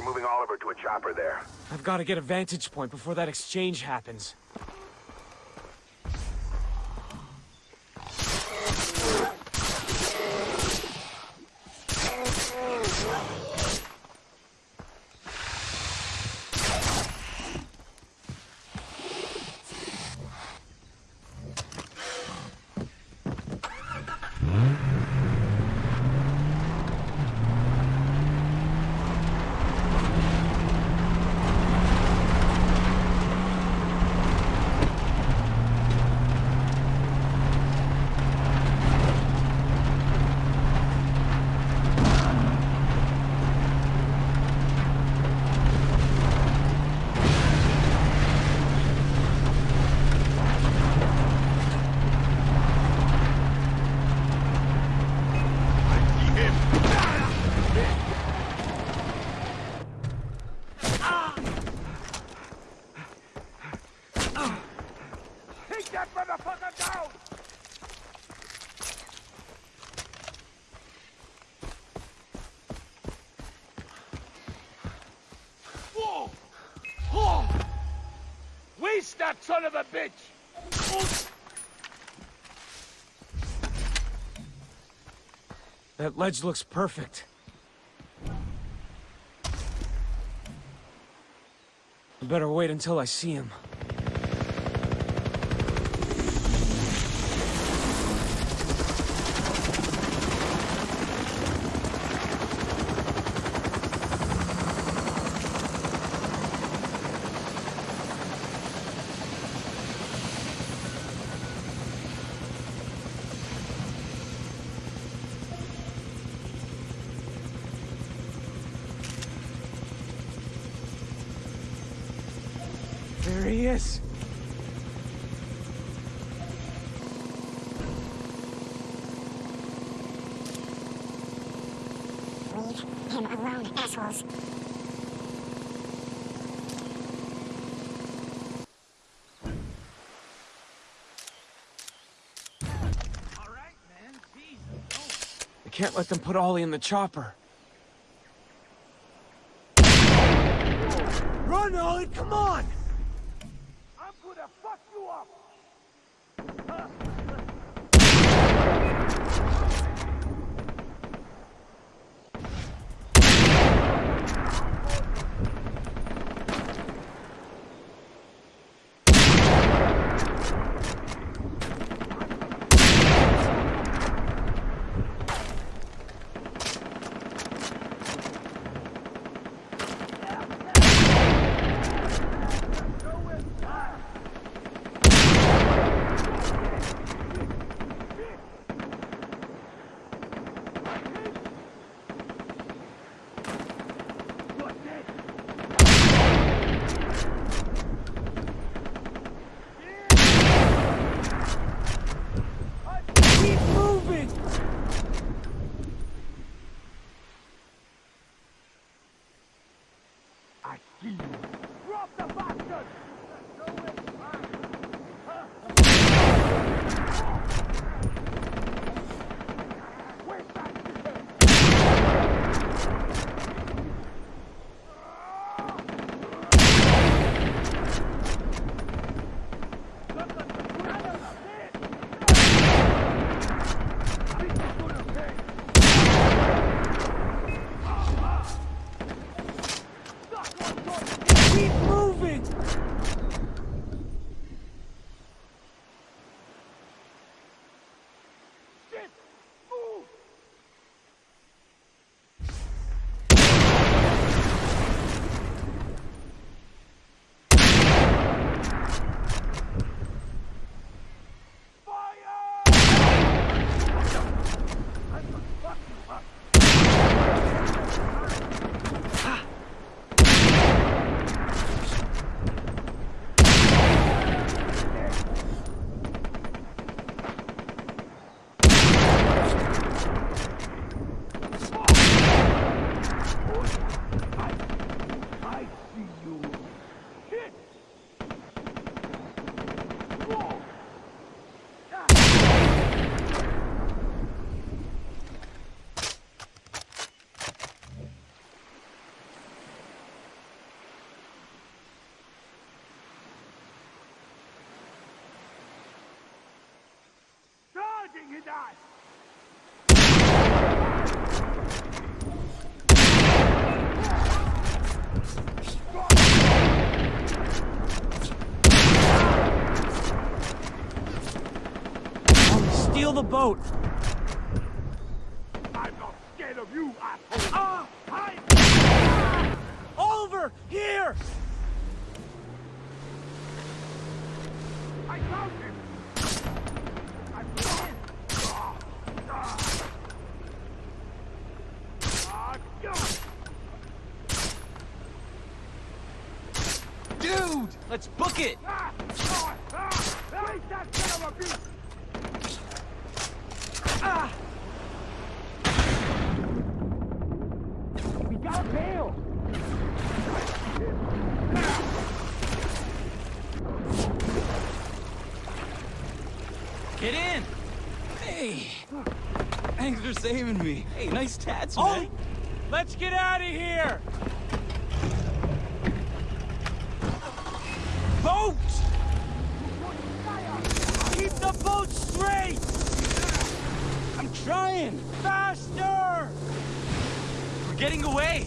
are moving Oliver to a chopper there. I've got to get a vantage point before that exchange happens. Waste that son of a bitch! That ledge looks perfect. I better wait until I see him. There he is. Leave him alone, assholes. Alright, man. I can't let them put Ollie in the chopper. Run, Ollie, come on! Fuck you up! Keep moving! I see you. Drop the bastard! Where's that shit? Keep moving! Shit! Move! Charging his ass! Steal the boat! I'm not scared of you, asshole! Ah! Hide! Oliver, here! I found him! I found him! Ah! Ah! Ah, God! Dude, let's book it. Ah! Ah! Ah! Where's that son of a bitch? Ah! We got a bail! Get in. Hey, thanks for saving me. Hey, nice tats, man. Ollie, let's get out of here! Boat! Keep the boat straight! I'm trying! Faster! We're getting away.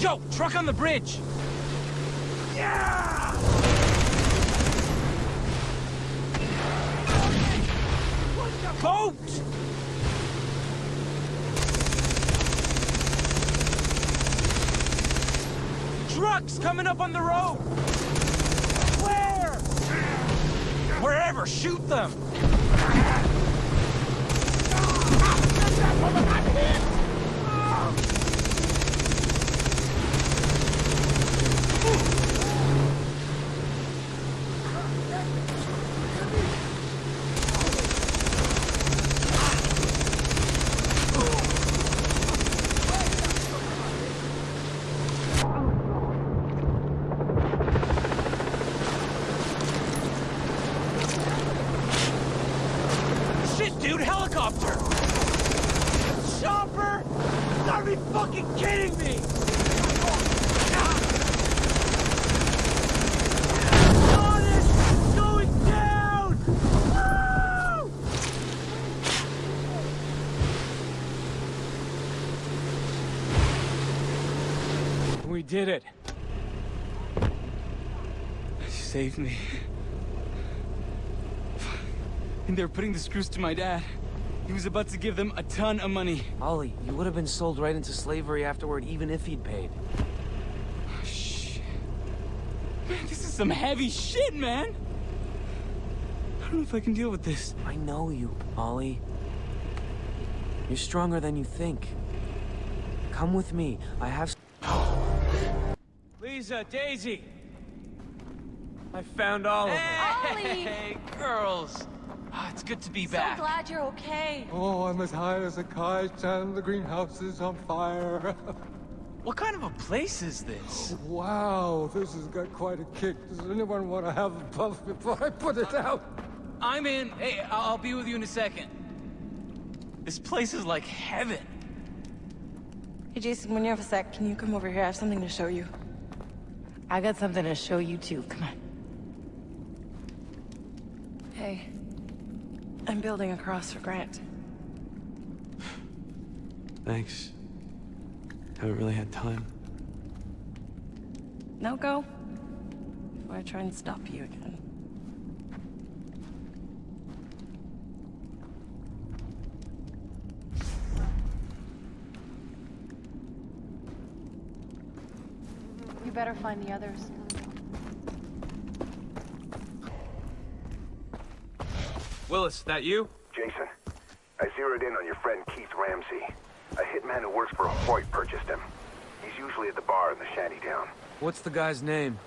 Yo, truck on the bridge. Yeah! Boat! Trucks coming up on the road! Where? Wherever, shoot them. Shit, dude, helicopter! Chopper! You gotta be fucking kidding me! We did it. You saved me. And they're putting the screws to my dad. He was about to give them a ton of money. Ollie, you would have been sold right into slavery afterward, even if he'd paid. Shit. Man, this is some heavy shit, man. I don't know if I can deal with this. I know you, Ollie. You're stronger than you think. Come with me. I have. Liza, Daisy. I found Oliver. Hey, girls. Ah, it's good to be back. So back. glad you're okay. Oh, I'm as high as a kite and the greenhouse is on fire. What kind of a place is this? wow, this has got quite a kick. Does anyone want to have a puff before I put it out? I'm in. Hey, I'll I'll be with you in a second. This place is like heaven. Hey, Jason, when you have a sec, can you come over here? I have something to show you. I got something to show you, too. Come on. Hey. I'm building a cross for Grant. Thanks. Haven't really had time. Now go. Before I try and stop you again. You better find the others. Willis, that you? Jason, I zeroed in on your friend Keith Ramsey. A hitman who works for Hoyt purchased him. He's usually at the bar in the shanty town. What's the guy's name?